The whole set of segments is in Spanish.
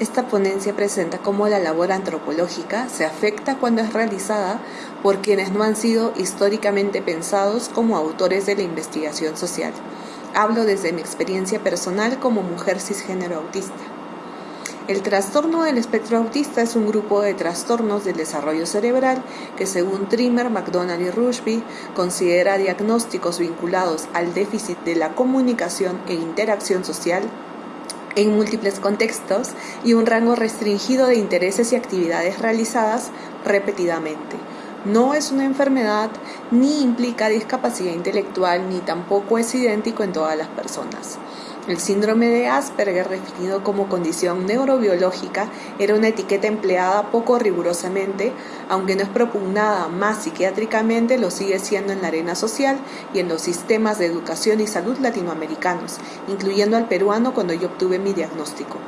Esta ponencia presenta cómo la labor antropológica se afecta cuando es realizada por quienes no han sido históricamente pensados como autores de la investigación social. Hablo desde mi experiencia personal como mujer cisgénero autista. El trastorno del espectro autista es un grupo de trastornos del desarrollo cerebral que según Trimmer, McDonald y Rushby considera diagnósticos vinculados al déficit de la comunicación e interacción social en múltiples contextos y un rango restringido de intereses y actividades realizadas repetidamente. No es una enfermedad, ni implica discapacidad intelectual, ni tampoco es idéntico en todas las personas. El síndrome de Asperger, definido como condición neurobiológica, era una etiqueta empleada poco rigurosamente, aunque no es propugnada más psiquiátricamente, lo sigue siendo en la arena social y en los sistemas de educación y salud latinoamericanos, incluyendo al peruano cuando yo obtuve mi diagnóstico.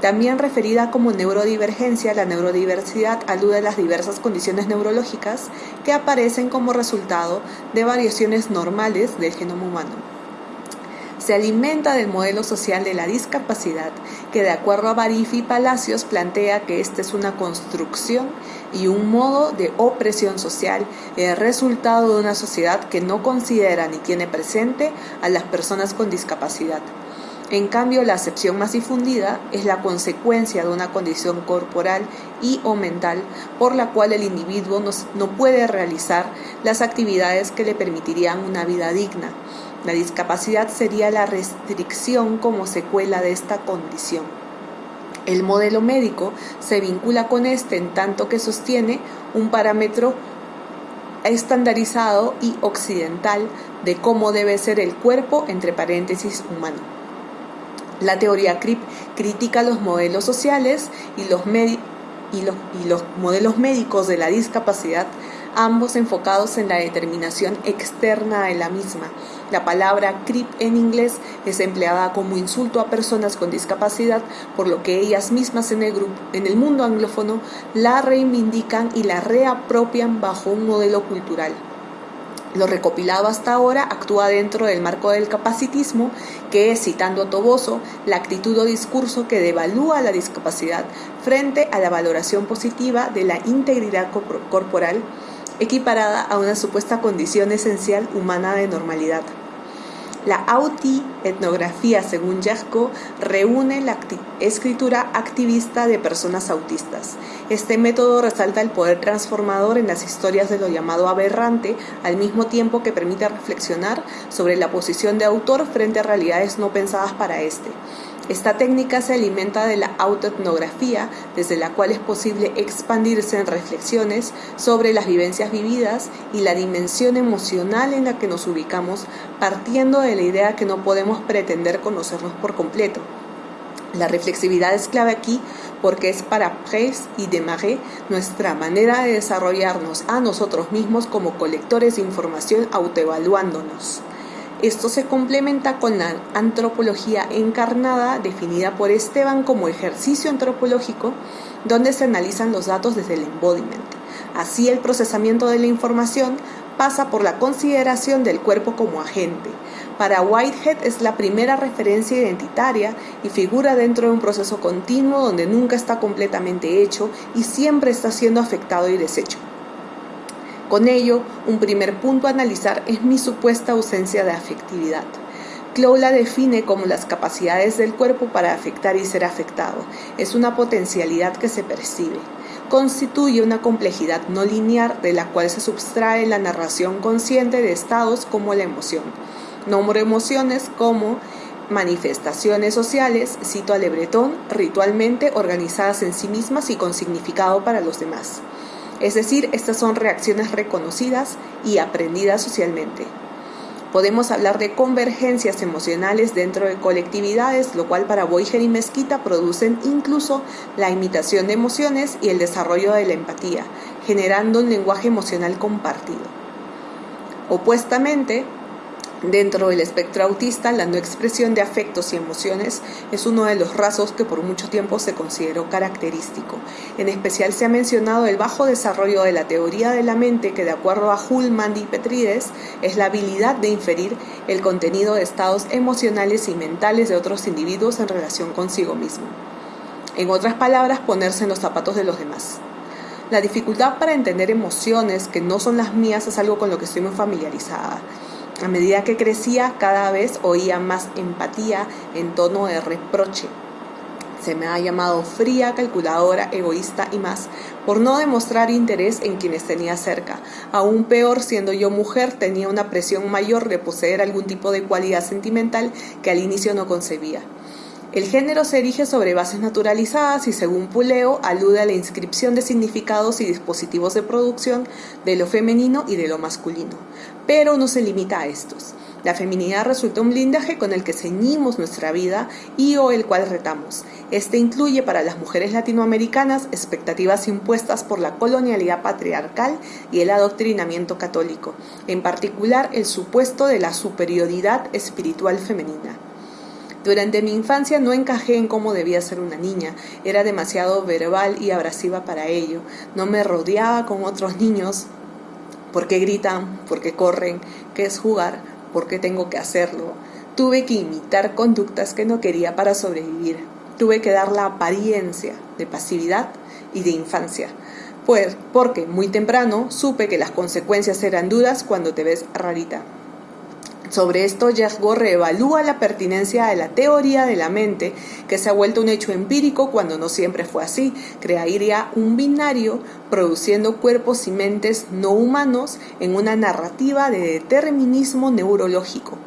También referida como neurodivergencia, la neurodiversidad alude a las diversas condiciones neurológicas que aparecen como resultado de variaciones normales del genoma humano se alimenta del modelo social de la discapacidad, que de acuerdo a Barifi Palacios plantea que esta es una construcción y un modo de opresión social, el resultado de una sociedad que no considera ni tiene presente a las personas con discapacidad. En cambio, la acepción más difundida es la consecuencia de una condición corporal y o mental por la cual el individuo no puede realizar las actividades que le permitirían una vida digna la discapacidad sería la restricción como secuela de esta condición. El modelo médico se vincula con este en tanto que sostiene un parámetro estandarizado y occidental de cómo debe ser el cuerpo, entre paréntesis, humano. La teoría CRIP critica los modelos sociales y los, y los, modelos médicos de la discapacidad ambos enfocados en la determinación externa de la misma. La palabra CRIP en inglés es empleada como insulto a personas con discapacidad, por lo que ellas mismas en el, grupo, en el mundo anglófono la reivindican y la reapropian bajo un modelo cultural. Lo recopilado hasta ahora actúa dentro del marco del capacitismo, que es, citando a Toboso, la actitud o discurso que devalúa la discapacidad frente a la valoración positiva de la integridad corporal equiparada a una supuesta condición esencial humana de normalidad. La auti-etnografía, según Jasko, reúne la escritura activista de personas autistas. Este método resalta el poder transformador en las historias de lo llamado aberrante, al mismo tiempo que permite reflexionar sobre la posición de autor frente a realidades no pensadas para este. Esta técnica se alimenta de la autoetnografía, desde la cual es posible expandirse en reflexiones sobre las vivencias vividas y la dimensión emocional en la que nos ubicamos, partiendo de la idea que no podemos pretender conocernos por completo. La reflexividad es clave aquí porque es para Press y Desmarais nuestra manera de desarrollarnos a nosotros mismos como colectores de información autoevaluándonos. Esto se complementa con la antropología encarnada definida por Esteban como ejercicio antropológico donde se analizan los datos desde el embodiment. Así el procesamiento de la información pasa por la consideración del cuerpo como agente. Para Whitehead es la primera referencia identitaria y figura dentro de un proceso continuo donde nunca está completamente hecho y siempre está siendo afectado y deshecho. Con ello, un primer punto a analizar es mi supuesta ausencia de afectividad. Clow la define como las capacidades del cuerpo para afectar y ser afectado. Es una potencialidad que se percibe. Constituye una complejidad no lineal de la cual se subtrae la narración consciente de estados como la emoción. Nombro emociones como manifestaciones sociales, cito a Lebretón, ritualmente organizadas en sí mismas y con significado para los demás. Es decir, estas son reacciones reconocidas y aprendidas socialmente. Podemos hablar de convergencias emocionales dentro de colectividades, lo cual para Boiger y Mezquita producen incluso la imitación de emociones y el desarrollo de la empatía, generando un lenguaje emocional compartido. Opuestamente, Dentro del espectro autista, la no expresión de afectos y emociones es uno de los rasgos que por mucho tiempo se consideró característico. En especial se ha mencionado el bajo desarrollo de la teoría de la mente que de acuerdo a Hullman y Petrides es la habilidad de inferir el contenido de estados emocionales y mentales de otros individuos en relación consigo mismo. En otras palabras, ponerse en los zapatos de los demás. La dificultad para entender emociones que no son las mías es algo con lo que estoy muy familiarizada a medida que crecía, cada vez oía más empatía en tono de reproche. Se me ha llamado fría, calculadora, egoísta y más, por no demostrar interés en quienes tenía cerca. Aún peor, siendo yo mujer, tenía una presión mayor de poseer algún tipo de cualidad sentimental que al inicio no concebía. El género se erige sobre bases naturalizadas y según Puleo alude a la inscripción de significados y dispositivos de producción de lo femenino y de lo masculino, pero no se limita a estos. La feminidad resulta un blindaje con el que ceñimos nuestra vida y o el cual retamos. Este incluye para las mujeres latinoamericanas expectativas impuestas por la colonialidad patriarcal y el adoctrinamiento católico, en particular el supuesto de la superioridad espiritual femenina. Durante mi infancia no encajé en cómo debía ser una niña, era demasiado verbal y abrasiva para ello, no me rodeaba con otros niños, ¿por qué gritan? ¿por qué corren? ¿qué es jugar? ¿por qué tengo que hacerlo? Tuve que imitar conductas que no quería para sobrevivir, tuve que dar la apariencia de pasividad y de infancia. Pues porque muy temprano supe que las consecuencias eran duras cuando te ves rarita. Sobre esto, Jack reevalúa la pertinencia de la teoría de la mente, que se ha vuelto un hecho empírico cuando no siempre fue así. Crearía un binario produciendo cuerpos y mentes no humanos en una narrativa de determinismo neurológico.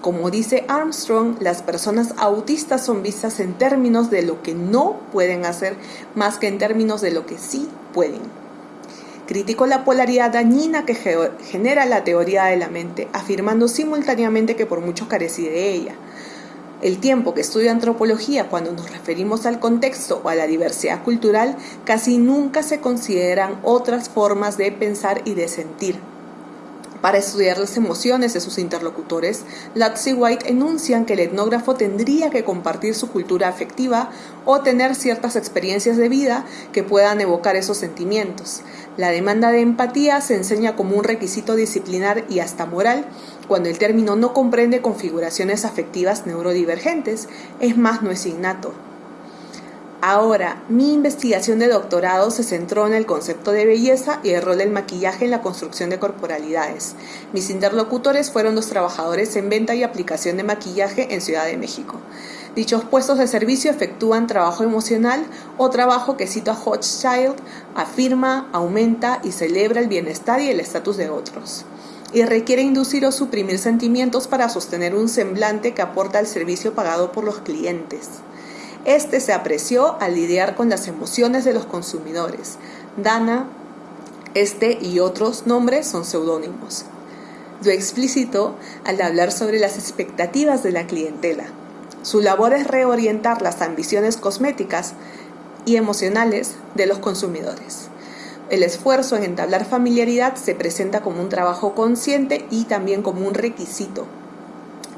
Como dice Armstrong, las personas autistas son vistas en términos de lo que no pueden hacer más que en términos de lo que sí pueden. Criticó la polaridad dañina que genera la teoría de la mente, afirmando simultáneamente que por mucho carecía de ella. El tiempo que estudio antropología cuando nos referimos al contexto o a la diversidad cultural, casi nunca se consideran otras formas de pensar y de sentir. Para estudiar las emociones de sus interlocutores, Lutz y White enuncian que el etnógrafo tendría que compartir su cultura afectiva o tener ciertas experiencias de vida que puedan evocar esos sentimientos. La demanda de empatía se enseña como un requisito disciplinar y hasta moral cuando el término no comprende configuraciones afectivas neurodivergentes, es más, no es innato. Ahora, mi investigación de doctorado se centró en el concepto de belleza y el rol del maquillaje en la construcción de corporalidades. Mis interlocutores fueron los trabajadores en venta y aplicación de maquillaje en Ciudad de México. Dichos puestos de servicio efectúan trabajo emocional o trabajo que, cito a Hochschild, afirma, aumenta y celebra el bienestar y el estatus de otros y requiere inducir o suprimir sentimientos para sostener un semblante que aporta al servicio pagado por los clientes. Este se apreció al lidiar con las emociones de los consumidores. Dana, este y otros nombres son seudónimos. Lo explícito al hablar sobre las expectativas de la clientela. Su labor es reorientar las ambiciones cosméticas y emocionales de los consumidores. El esfuerzo en entablar familiaridad se presenta como un trabajo consciente y también como un requisito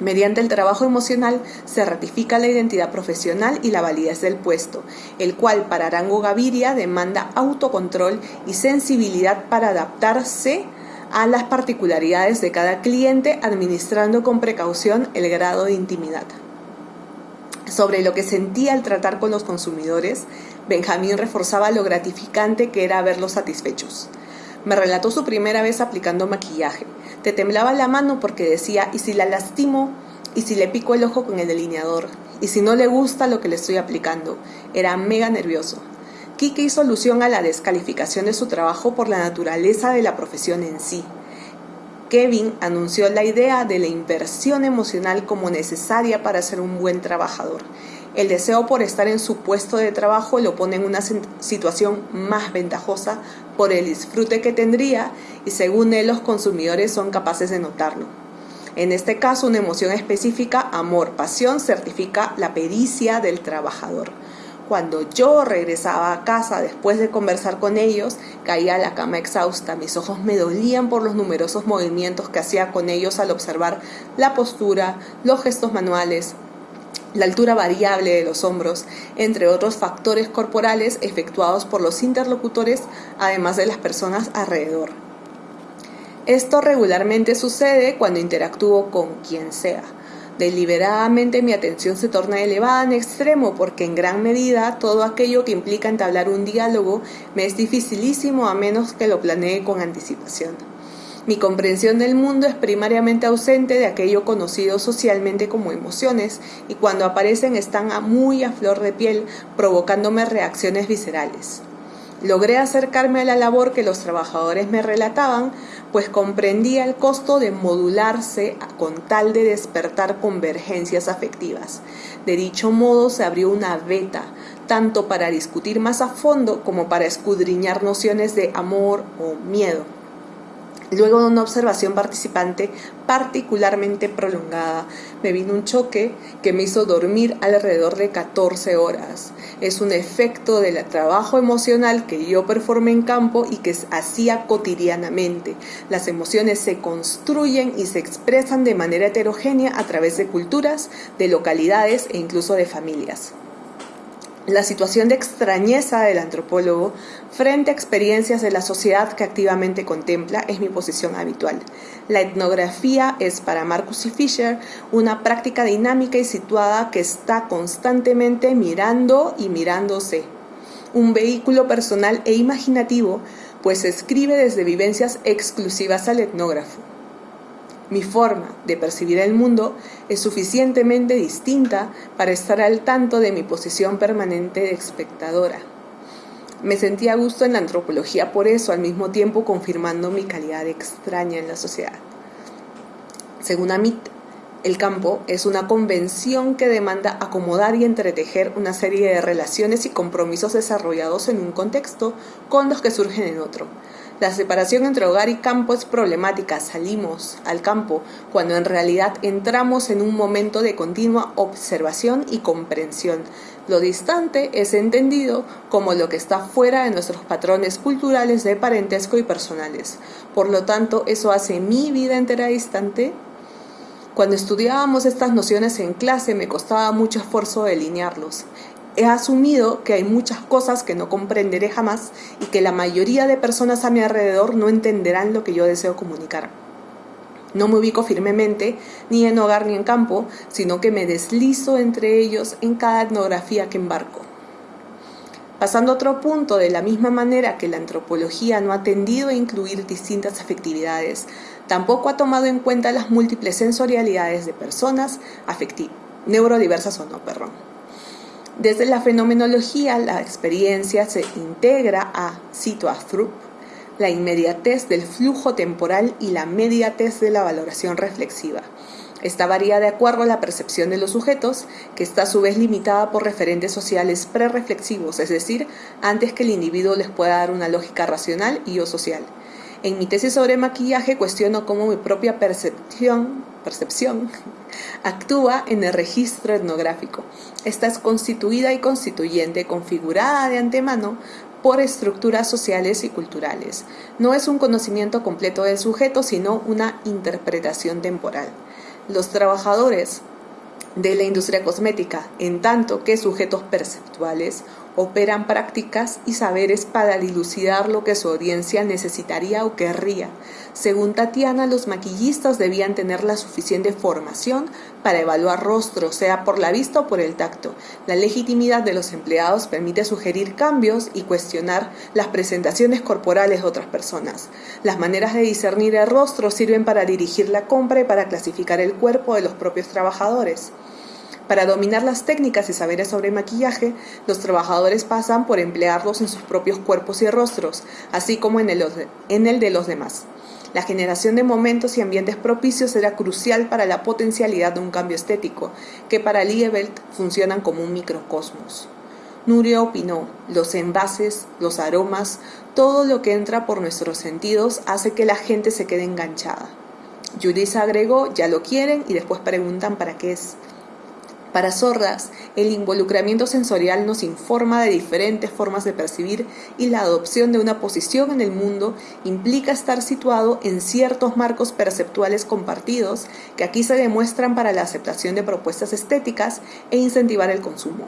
Mediante el trabajo emocional se ratifica la identidad profesional y la validez del puesto, el cual para Arango Gaviria demanda autocontrol y sensibilidad para adaptarse a las particularidades de cada cliente, administrando con precaución el grado de intimidad. Sobre lo que sentía al tratar con los consumidores, Benjamín reforzaba lo gratificante que era verlos satisfechos. Me relató su primera vez aplicando maquillaje. Te temblaba la mano porque decía, ¿y si la lastimo? ¿Y si le pico el ojo con el delineador? ¿Y si no le gusta lo que le estoy aplicando? Era mega nervioso. Kike hizo alusión a la descalificación de su trabajo por la naturaleza de la profesión en sí. Kevin anunció la idea de la inversión emocional como necesaria para ser un buen trabajador el deseo por estar en su puesto de trabajo lo pone en una situación más ventajosa por el disfrute que tendría y según él los consumidores son capaces de notarlo. En este caso, una emoción específica, amor, pasión, certifica la pericia del trabajador. Cuando yo regresaba a casa después de conversar con ellos, caía a la cama exhausta. Mis ojos me dolían por los numerosos movimientos que hacía con ellos al observar la postura, los gestos manuales, la altura variable de los hombros, entre otros factores corporales efectuados por los interlocutores, además de las personas alrededor. Esto regularmente sucede cuando interactúo con quien sea. Deliberadamente mi atención se torna elevada en extremo porque en gran medida todo aquello que implica entablar un diálogo me es dificilísimo a menos que lo planee con anticipación. Mi comprensión del mundo es primariamente ausente de aquello conocido socialmente como emociones y cuando aparecen están muy a flor de piel, provocándome reacciones viscerales. Logré acercarme a la labor que los trabajadores me relataban, pues comprendía el costo de modularse con tal de despertar convergencias afectivas. De dicho modo se abrió una beta, tanto para discutir más a fondo como para escudriñar nociones de amor o miedo. Luego de una observación participante particularmente prolongada, me vino un choque que me hizo dormir alrededor de 14 horas. Es un efecto del trabajo emocional que yo performé en campo y que hacía cotidianamente. Las emociones se construyen y se expresan de manera heterogénea a través de culturas, de localidades e incluso de familias. La situación de extrañeza del antropólogo frente a experiencias de la sociedad que activamente contempla es mi posición habitual. La etnografía es para Marcus y Fisher una práctica dinámica y situada que está constantemente mirando y mirándose. Un vehículo personal e imaginativo, pues escribe desde vivencias exclusivas al etnógrafo. Mi forma de percibir el mundo es suficientemente distinta para estar al tanto de mi posición permanente de espectadora. Me sentí a gusto en la antropología por eso, al mismo tiempo confirmando mi calidad extraña en la sociedad. Según Amit, el campo es una convención que demanda acomodar y entretejer una serie de relaciones y compromisos desarrollados en un contexto con los que surgen en otro. La separación entre hogar y campo es problemática. Salimos al campo cuando en realidad entramos en un momento de continua observación y comprensión. Lo distante es entendido como lo que está fuera de nuestros patrones culturales de parentesco y personales. Por lo tanto, eso hace mi vida entera distante. Cuando estudiábamos estas nociones en clase me costaba mucho esfuerzo delinearlos he asumido que hay muchas cosas que no comprenderé jamás y que la mayoría de personas a mi alrededor no entenderán lo que yo deseo comunicar. No me ubico firmemente ni en hogar ni en campo, sino que me deslizo entre ellos en cada etnografía que embarco. Pasando a otro punto, de la misma manera que la antropología no ha tendido a incluir distintas afectividades, tampoco ha tomado en cuenta las múltiples sensorialidades de personas neurodiversas o no, perdón. Desde la fenomenología, la experiencia se integra a, cito a la inmediatez del flujo temporal y la mediatez de la valoración reflexiva. Esta varía de acuerdo a la percepción de los sujetos, que está a su vez limitada por referentes sociales prereflexivos, es decir, antes que el individuo les pueda dar una lógica racional y o social. En mi tesis sobre maquillaje cuestiono cómo mi propia percepción, percepción actúa en el registro etnográfico. Esta es constituida y constituyente, configurada de antemano por estructuras sociales y culturales. No es un conocimiento completo del sujeto, sino una interpretación temporal. Los trabajadores de la industria cosmética, en tanto que sujetos perceptuales, operan prácticas y saberes para dilucidar lo que su audiencia necesitaría o querría. Según Tatiana, los maquillistas debían tener la suficiente formación para evaluar rostros, sea por la vista o por el tacto. La legitimidad de los empleados permite sugerir cambios y cuestionar las presentaciones corporales de otras personas. Las maneras de discernir el rostro sirven para dirigir la compra y para clasificar el cuerpo de los propios trabajadores. Para dominar las técnicas y saberes sobre maquillaje, los trabajadores pasan por emplearlos en sus propios cuerpos y rostros, así como en el, de los demás. La generación de momentos y ambientes propicios era crucial para la potencialidad de un cambio estético, que para Liebelt funcionan como un microcosmos. Nuria opinó, los envases, los aromas, todo lo que entra por nuestros sentidos hace que la gente se quede enganchada. Judith agregó, ya lo quieren y después preguntan para qué es. Para sordas, el involucramiento sensorial nos informa de diferentes formas de percibir y la adopción de una posición en el mundo implica estar situado en ciertos marcos perceptuales compartidos que aquí se demuestran para la aceptación de propuestas estéticas e incentivar el consumo.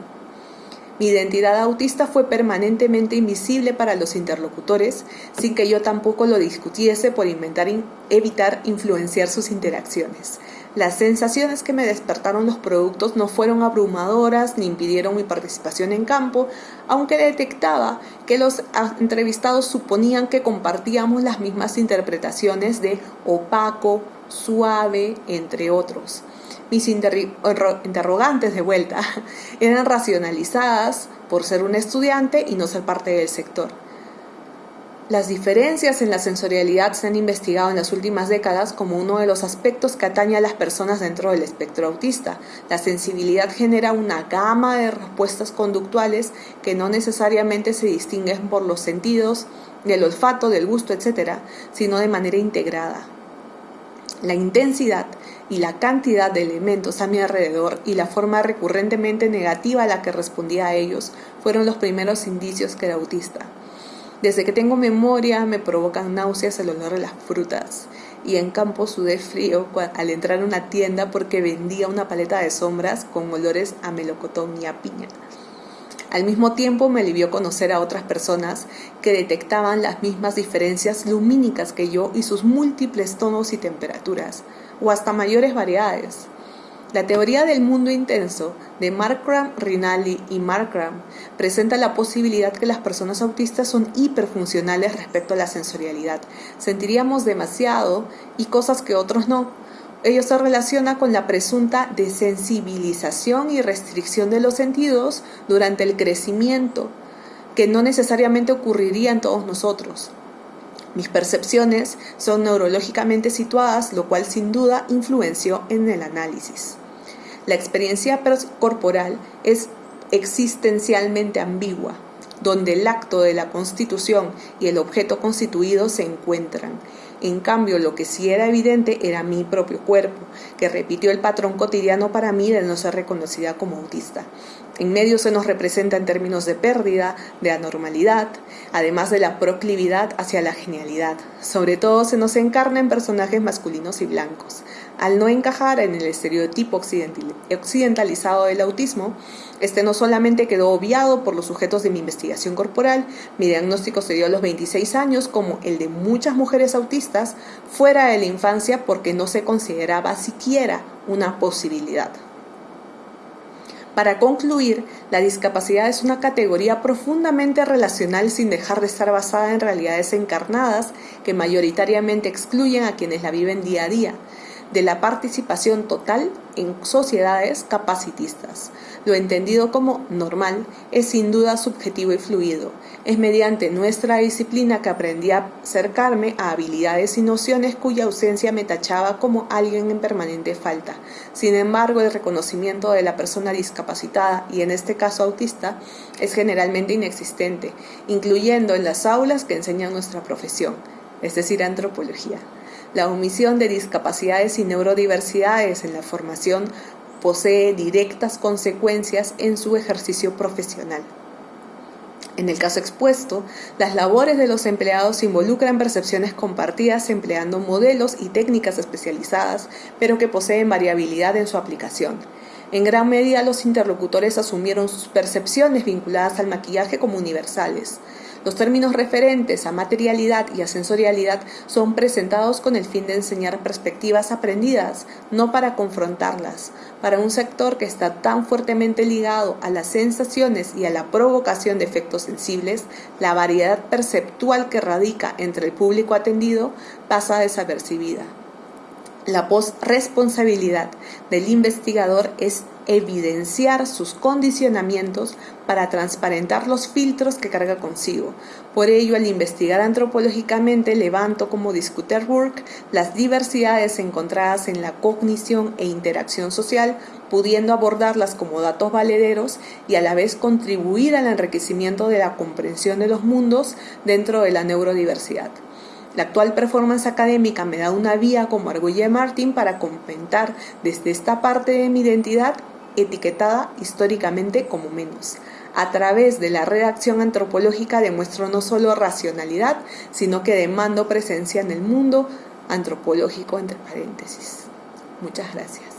Mi identidad autista fue permanentemente invisible para los interlocutores, sin que yo tampoco lo discutiese por inventar evitar influenciar sus interacciones. Las sensaciones que me despertaron los productos no fueron abrumadoras ni impidieron mi participación en campo, aunque detectaba que los entrevistados suponían que compartíamos las mismas interpretaciones de opaco, suave, entre otros. Mis interrogantes de vuelta eran racionalizadas por ser un estudiante y no ser parte del sector. Las diferencias en la sensorialidad se han investigado en las últimas décadas como uno de los aspectos que atañe a las personas dentro del espectro autista. La sensibilidad genera una gama de respuestas conductuales que no necesariamente se distinguen por los sentidos, del olfato, del gusto, etc., sino de manera integrada. La intensidad y la cantidad de elementos a mi alrededor y la forma recurrentemente negativa a la que respondía a ellos fueron los primeros indicios que era autista. Desde que tengo memoria me provocan náuseas el olor de las frutas y en campo sudé frío al entrar a una tienda porque vendía una paleta de sombras con olores a melocotón y a piña. Al mismo tiempo me alivió conocer a otras personas que detectaban las mismas diferencias lumínicas que yo y sus múltiples tonos y temperaturas, o hasta mayores variedades. La teoría del mundo intenso de Markram, Rinaldi y Markram presenta la posibilidad que las personas autistas son hiperfuncionales respecto a la sensorialidad. Sentiríamos demasiado y cosas que otros no. Ello se relaciona con la presunta desensibilización y restricción de los sentidos durante el crecimiento, que no necesariamente ocurriría en todos nosotros. Mis percepciones son neurológicamente situadas, lo cual sin duda influenció en el análisis. La experiencia corporal es existencialmente ambigua, donde el acto de la constitución y el objeto constituido se encuentran. En cambio, lo que sí era evidente era mi propio cuerpo, que repitió el patrón cotidiano para mí de no ser reconocida como autista. En medio se nos representa en términos de pérdida, de anormalidad, además de la proclividad hacia la genialidad. Sobre todo se nos encarna en personajes masculinos y blancos. Al no encajar en el estereotipo occidentalizado del autismo, este no solamente quedó obviado por los sujetos de mi investigación corporal, mi diagnóstico se dio a los 26 años como el de muchas mujeres autistas fuera de la infancia porque no se consideraba siquiera una posibilidad. Para concluir, la discapacidad es una categoría profundamente relacional sin dejar de estar basada en realidades encarnadas que mayoritariamente excluyen a quienes la viven día a día de la participación total en sociedades capacitistas. Lo entendido como normal es sin duda subjetivo y fluido. Es mediante nuestra disciplina que aprendí a acercarme a habilidades y nociones cuya ausencia me tachaba como alguien en permanente falta. Sin embargo, el reconocimiento de la persona discapacitada, y en este caso autista, es generalmente inexistente, incluyendo en las aulas que enseñan nuestra profesión, es decir, antropología. La omisión de discapacidades y neurodiversidades en la formación posee directas consecuencias en su ejercicio profesional. En el caso expuesto, las labores de los empleados involucran percepciones compartidas empleando modelos y técnicas especializadas, pero que poseen variabilidad en su aplicación. En gran medida los interlocutores asumieron sus percepciones vinculadas al maquillaje como universales. Los términos referentes a materialidad y a sensorialidad son presentados con el fin de enseñar perspectivas aprendidas, no para confrontarlas. Para un sector que está tan fuertemente ligado a las sensaciones y a la provocación de efectos sensibles, la variedad perceptual que radica entre el público atendido pasa desapercibida. La responsabilidad del investigador es evidenciar sus condicionamientos para transparentar los filtros que carga consigo. Por ello, al investigar antropológicamente, levanto como discuter work las diversidades encontradas en la cognición e interacción social, pudiendo abordarlas como datos valederos y a la vez contribuir al enriquecimiento de la comprensión de los mundos dentro de la neurodiversidad. La actual performance académica me da una vía como Argulle Martin para comentar desde esta parte de mi identidad etiquetada históricamente como menos. A través de la redacción antropológica demuestro no solo racionalidad, sino que demando presencia en el mundo antropológico entre paréntesis. Muchas gracias.